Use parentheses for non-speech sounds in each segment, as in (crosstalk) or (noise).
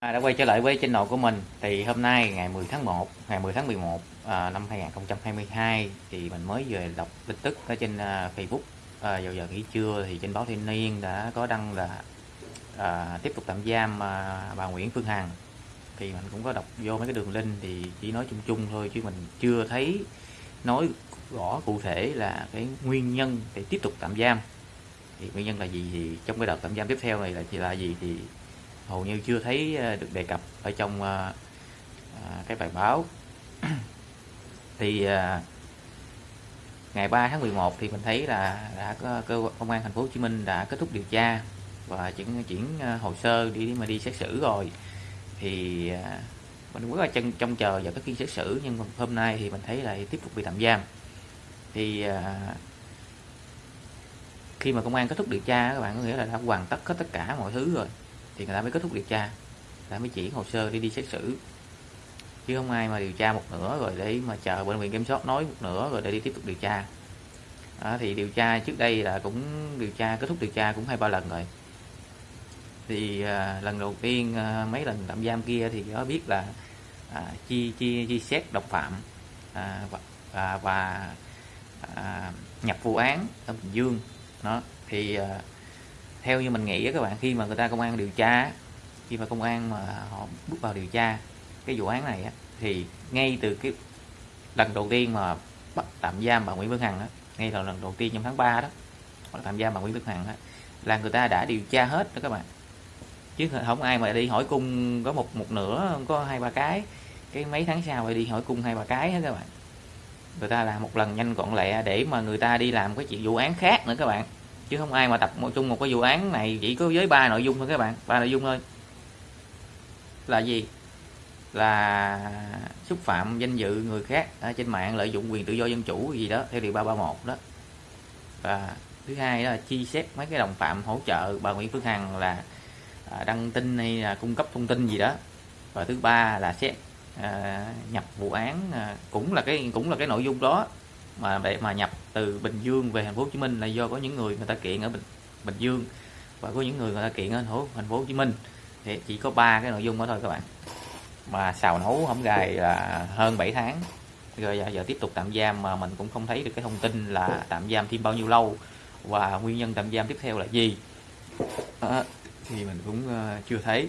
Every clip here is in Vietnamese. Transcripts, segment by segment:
À, đã quay trở lại với channel của mình. Thì hôm nay ngày 10 tháng 1 ngày 10 tháng 11 à, năm 2022 thì mình mới về đọc tin tức ở trên uh, Facebook. À, vào giờ nghỉ trưa thì trên báo Thanh niên đã có đăng là à, tiếp tục tạm giam à, bà Nguyễn Phương Hằng. Thì mình cũng có đọc vô mấy cái đường link thì chỉ nói chung chung thôi chứ mình chưa thấy nói rõ cụ thể là cái nguyên nhân để tiếp tục tạm giam. Thì nguyên nhân là gì thì trong cái đợt tạm giam tiếp theo này là là gì thì hầu như chưa thấy ờ, được đề cập ở trong ờ, ờ, cái bài báo. (clears throat) Thì ngày 3 tháng 11 thì mình thấy là đã có cơ quan, công an thành phố Hồ Chí Minh đã kết thúc điều tra và chuyển chuyển hồ sơ đi mà đi xét xử rồi. Thì mình muốn rất là chân trông chờ vào cái phiên xét xử, nhưng hôm nay thì mình thấy lại tiếp tục bị tạm giam. Thì khi mà công an kết thúc điều tra các bạn có nghĩa là đã hoàn tất hết tất cả mọi thứ rồi thì người ta mới kết thúc điều tra. Người ta mới chuyển hồ sơ đi đi xét xử. Chứ không ai mà điều tra một nửa rồi để mà chờ bệnh viện kiểm soát nói một nửa rồi để đi tiếp tục điều tra. Đó, thì điều tra trước đây là cũng điều tra kết thúc điều tra cũng hai ba lần rồi. Thì à, lần đầu tiên à, mấy lần tạm giam kia thì có biết là à, chi chi chi xét độc phạm à, và, à, và à, nhập vụ án ở bình dương. Đó thì à, theo như mình nghĩ các bạn khi mà người ta công an điều tra khi mà công an mà họ bước vào điều tra cái vụ án này á, thì ngay từ cái lần đầu tiên mà bắt tạm giam bà Nguyễn Phương Hằng á, ngay từ lần đầu tiên trong tháng 3 đó bắt tạm giam bà Nguyễn Phương Hằng á, là người ta đã điều tra hết đó các bạn. Chứ không ai mà đi hỏi cung có một một nửa không có hai ba cái cái mấy tháng sau phải đi hỏi cung hai ba cái hết các bạn. Người ta làm một lần nhanh gọn lẹ để mà người ta đi làm cái chuyện vụ án khác nữa các bạn chứ không ai mà tập một chung một cái vụ án này chỉ có với ba nội dung thôi các bạn. Ba nội dung thôi. Là gì? Là xúc phạm danh dự người khác ở trên mạng lợi dụng quyền tự do dân chủ gì đó theo điều 331 đó. Và thứ hai đó là chi xét mấy cái đồng phạm hỗ trợ bà Nguyễn Phương Hằng là à, đăng tin hay là cung cấp thông tin gì đó. Và thứ ba là xét à, nhập vụ án à, cũng là cái cũng là cái nội dung đó mà để mà nhập từ Bình Dương về thành phố Hồ Chí Minh là do có những người người ta kiện ở Bình Bình Dương. Và có những người người ta kiện ở thành phố thành phố Hồ Chí Minh. Thì chỉ có ba cái nội dung đó thôi các bạn. Mà xào nấu hổng gài là hơn 7 tháng. Rồi giờ, giờ tiếp tục tạm giam mà mình cũng không thấy được cái thông tin là tạm giam thêm bao nhiêu lâu. Và nguyên nhân tạm giam tiếp theo là gì. À, thì mình cũng uh, chưa thấy.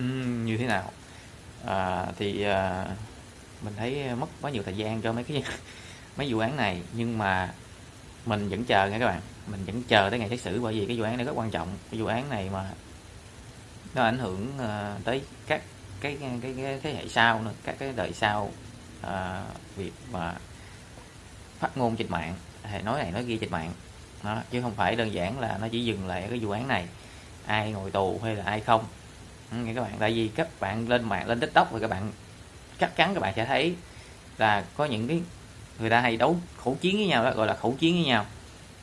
Uhm, như thế nào? À, thì uh, mình thấy mất quá nhiều thời gian cho mấy cái mấy vụ án này nhưng mà mình vẫn chờ nha các bạn. Mình vẫn chờ tới ngày xét xử bởi vì cái vụ án này rất quan trọng. Cái vụ án này mà nó ảnh hưởng uh, tới các cái cái, cái cái thế hệ sau nữa các cái đời sau uh, việc mà phát ngôn trên mạng hay nói này nói kia trên mạng. Đó, chứ không phải đơn giản là nó chỉ dừng lại cái vụ án này ai ngồi tù hay là ai không. Ừ, nghe các bạn tại vì các bạn lên mạng lên tiktok thì các bạn chắc chắn các bạn sẽ thấy là có những cái người ta hay đấu khẩu chiến với nhau đó gọi là khẩu chiến với nhau.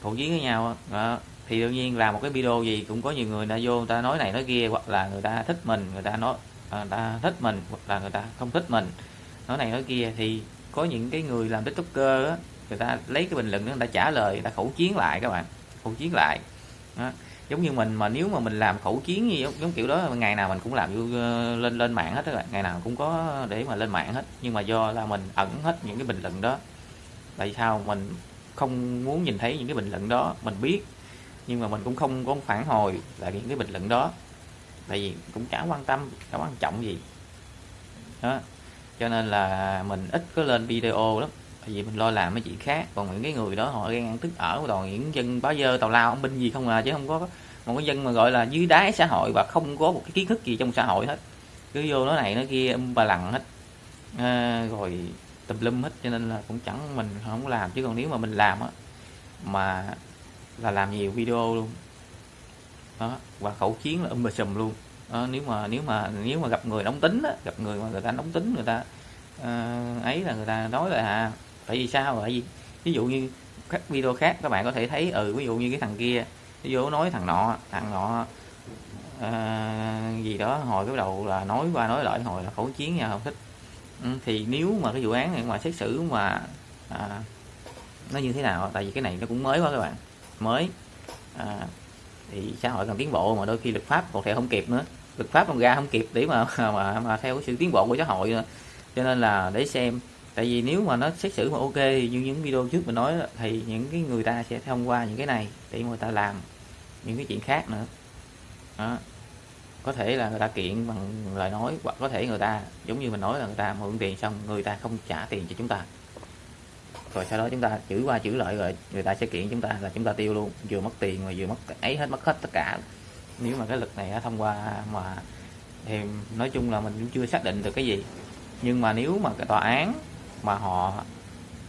Khẩu chiến với nhau đó. thì đương nhiên làm một cái video gì cũng có nhiều người ta vô người ta nói này nói kia hoặc là người ta thích mình người ta nói à, người ta thích mình hoặc là người ta không thích mình nói này nói kia. Thì có những cái người làm tiktoker á người ta lấy cái bình luận đó người ta trả lời người ta khẩu chiến lại các bạn khẩu chiến lại đó. Giống như mình mà nếu mà mình làm khẩu chiến như giống, giống kiểu đó ngày nào mình cũng làm vô ờ, lên lên mạng hết các bạn. Ngày nào cũng có để mà lên mạng hết nhưng mà do là mình ẩn hết những cái bình luận đó tại sao mình không muốn nhìn thấy những cái bình luận đó? Mình biết nhưng mà mình cũng không có phản hồi lại những cái bình luận đó. Tại vì cũng chả quan tâm chả quan trọng gì. Đó. Cho nên là mình ít có lên video lắm. Tại vì mình lo làm mấy chuyện khác. Còn những cái người đó họ ghen ăn tức ở toàn những dân báo dơ tàu lao ông binh gì không à chứ không có một cái dân mà gọi là dưới đáy xã hội và không có một cái kiến thức gì trong xã hội hết. Cứ vô nó này nó kia um bà lằng hết. À, rồi tùm lum hết cho nên là cũng chẳng mình không làm. Chứ còn nếu mà mình làm á mà là làm nhiều video luôn. Đó và khẩu chiến là um bà sùm luôn. Đó, nếu mà nếu mà nếu mà gặp người nóng tính á gặp người mà người ta nóng tính người ta uh, ấy là người ta nói là à tại vì sao tại vì ví dụ như các video khác các bạn có thể thấy ừ ví dụ như cái thằng kia ví dụ nói thằng nọ thằng nọ uh, gì đó hồi cái đầu là nói qua nói lại hồi là khẩu chiến nha không thích. Ừ, thì nếu mà cái vụ án này ngoài xét xử mà à, nó như thế nào tại vì cái này nó cũng mới quá các bạn. Mới à, thì xã hội cần tiến bộ mà đôi khi luật pháp còn thể không kịp nữa. Luật pháp còn ra không kịp để mà (laughs) mà mà theo sự tiến bộ của xã hội nữa. Cho nên là để xem tại vì nếu mà nó xét xử mà ok thì như những video trước mình nói thì những cái người ta sẽ thông qua những cái này để người ta làm những cái chuyện khác nữa. Đó có thể là người ta kiện bằng lời nói, hoặc có thể người ta, giống như mình nói là người ta mượn tiền xong người ta không trả tiền cho chúng ta. Rồi sau đó chúng ta chữ qua chữ lợi rồi người ta sẽ kiện chúng ta là chúng ta tiêu luôn, vừa mất tiền mà vừa mất ấy hết, mất hết tất cả. Nếu mà cái lực này thông qua mà thì nói chung là mình cũng chưa xác định được cái gì. Nhưng mà nếu mà cái tòa án mà họ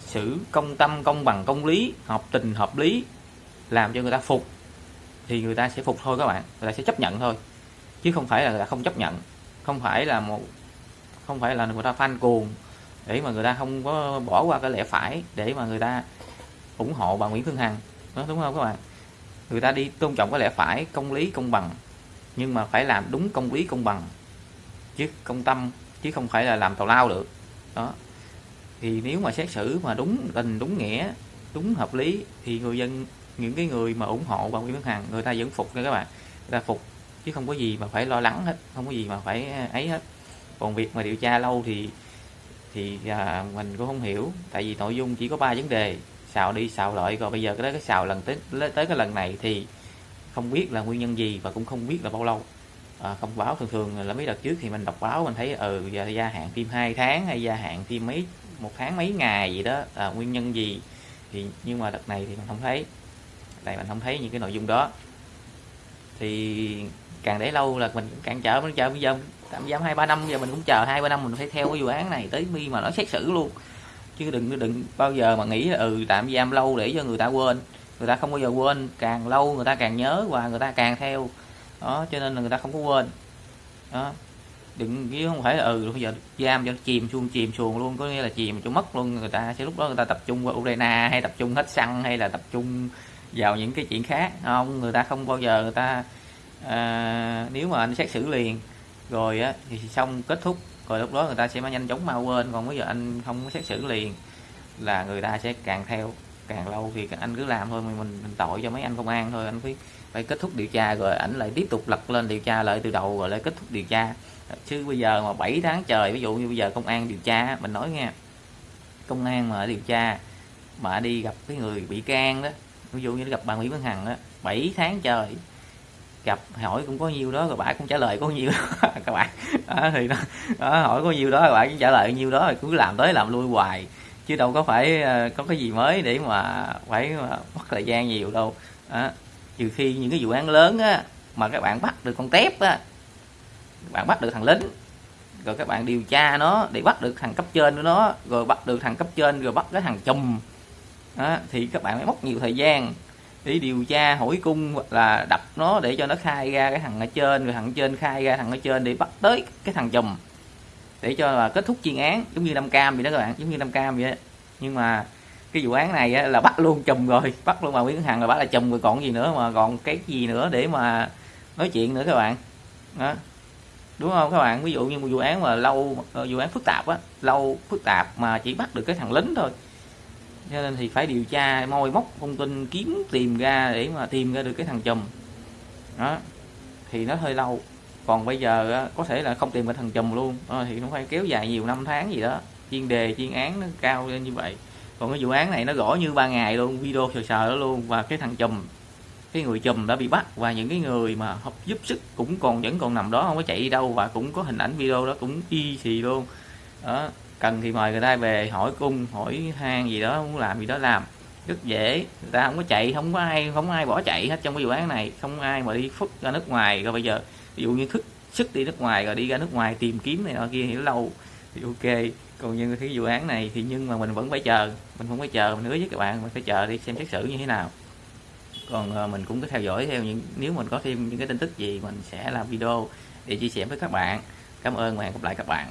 xử công tâm, công bằng, công lý, hợp tình, hợp lý, làm cho người ta phục, thì người ta sẽ phục thôi các bạn. Người ta sẽ chấp nhận thôi chứ không phải là không chấp nhận. Không phải là một, không phải là người ta fan cuồng để mà người ta không có bỏ qua cái lẽ phải để mà người ta ủng hộ bà Nguyễn Phương Hằng. Đó, đúng không các bạn? Người ta đi tôn trọng cái lẽ phải, công lý, công bằng. Nhưng mà phải làm đúng công lý, công bằng. Chứ công tâm, chứ không phải là làm tào lao được. Đó. Thì nếu mà xét xử mà đúng tình, đúng nghĩa, đúng hợp lý, thì người dân, những cái người mà ủng hộ bà Nguyễn Phương Hằng, người ta vẫn phục nha các bạn. Người ta phục chứ không có gì mà phải lo lắng hết không có gì mà phải à, ấy hết. Còn việc mà điều tra lâu thì thì à, mình cũng không hiểu tại vì nội dung chỉ có ba vấn đề xào đi xào lại rồi bây giờ cái đó cái xào lần tới tới cái lần này thì không biết là nguyên nhân gì và cũng không biết là bao lâu. À, không báo thường thường là mấy đợt trước thì mình đọc báo mình thấy ừ giờ gia hạn phim 2 tháng hay gia hạn phim mấy một tháng mấy ngày gì đó à, nguyên nhân gì thì nhưng mà đợt này thì mình không thấy. Tại mình không thấy những cái nội dung đó thì càng để lâu là mình càng chờ, mình chờ. Bây giờ tạm giam hai, ba năm, giờ mình cũng chờ hai, ba năm mình phải theo cái vụ án này tới mi mà nó xét xử luôn. Chứ đừng đừng bao giờ mà nghĩ là ừ tạm giam lâu để cho người ta quên. Người ta không bao giờ quên, càng lâu người ta càng nhớ và người ta càng theo. Đó, cho nên là người ta không có quên. Đó. Đừng, chứ không phải là ừ bây giờ giam cho nó chìm xuống chìm xuồng luôn, có nghĩa là chìm cho mất luôn. Người ta sẽ lúc đó người ta tập trung vào Ukraine hay tập trung hết xăng hay là tập trung vào những cái chuyện khác. Không người ta không bao giờ người ta à, nếu mà anh xét xử liền rồi á thì xong kết thúc. Rồi lúc đó người ta sẽ nhanh chóng mau quên còn bây giờ anh không có xét xử liền là người ta sẽ càng theo càng lâu thì anh cứ làm thôi. Mình, mình, tội cho mấy anh công an thôi anh phải phải kết thúc điều tra rồi ảnh lại tiếp tục lật lên điều tra lại từ đầu rồi lại kết thúc điều tra. Chứ bây giờ mà 7 tháng trời ví dụ như bây giờ công an điều tra mình nói nghe công an mà điều tra mà đi gặp cái người bị can đó ví dụ như gặp bà Nguyễn Văn Hằng đó 7 tháng trời gặp hỏi cũng có nhiêu đó rồi bà cũng trả lời có nhiêu đó, (laughs) các bạn. Đó, thì đó, đó hỏi có nhiêu đó các bạn cũng trả lời nhiêu đó rồi cứ làm tới làm lui hoài. Chứ đâu có phải ờ, có cái gì mới để mà phải ờ, mất thời gian nhiều đâu. Đó. trừ khi những cái vụ án lớn á mà các bạn bắt được con tép á bạn bắt được thằng lính rồi các bạn điều tra nó để bắt được thằng cấp trên của nó rồi bắt được thằng cấp trên rồi bắt cái thằng chùm đó, thì các bạn phải mất nhiều thời gian để điều tra hỏi cung hoặc là đập nó để cho nó khai ra cái thằng ở trên rồi thằng trên khai ra thằng ở trên để bắt tới cái thằng chùm để cho là kết thúc chuyên án giống như năm cam vậy đó các bạn giống như năm cam vậy đó. nhưng mà cái vụ án này á, là bắt luôn chùm rồi bắt luôn bà Nguyễn Hằng rồi bắt là chùm rồi còn gì nữa mà còn cái gì nữa để mà nói chuyện nữa các bạn. Đó. Đúng không các bạn? Ví dụ như một vụ án mà lâu ờ, vụ án phức tạp á lâu phức tạp mà chỉ bắt được cái thằng lính thôi cho nên thì phải điều tra moi móc thông tin kiếm tìm ra để mà tìm ra được cái thằng chùm đó thì nó hơi lâu. Còn bây giờ có thể là không tìm cái thằng chùm luôn. À, thì nó phải kéo dài nhiều năm tháng gì đó. Chuyên đề chuyên án nó cao lên như vậy. Còn cái vụ án này nó gõ như ba ngày luôn video sờ sờ đó luôn. Và cái thằng chùm cái người chùm đã bị bắt. Và những cái người mà hợp giúp sức cũng còn vẫn còn nằm đó không có chạy đi đâu. Và cũng có hình ảnh video đó cũng y xì luôn. Đó cần thì mời người ta về hỏi cung, hỏi hang gì đó, muốn làm gì đó làm. Rất dễ, người ta không có chạy, không có ai, không có ai bỏ chạy hết trong cái vụ án này. Không ai mà đi phức ra nước ngoài. Rồi bây giờ, ví dụ như thức, sức đi nước ngoài, rồi đi ra nước ngoài tìm kiếm này nọ kia thì lâu. Thì ok. Còn như cái vụ án này thì nhưng mà mình vẫn phải chờ. Mình không phải chờ, mình hứa với các bạn, mình phải chờ đi xem xét xử như thế nào. Còn ờ, mình cũng có theo dõi theo những, nếu mình có thêm những cái tin tức gì, mình sẽ làm video để chia sẻ với các bạn. Cảm ơn và hẹn gặp lại các bạn.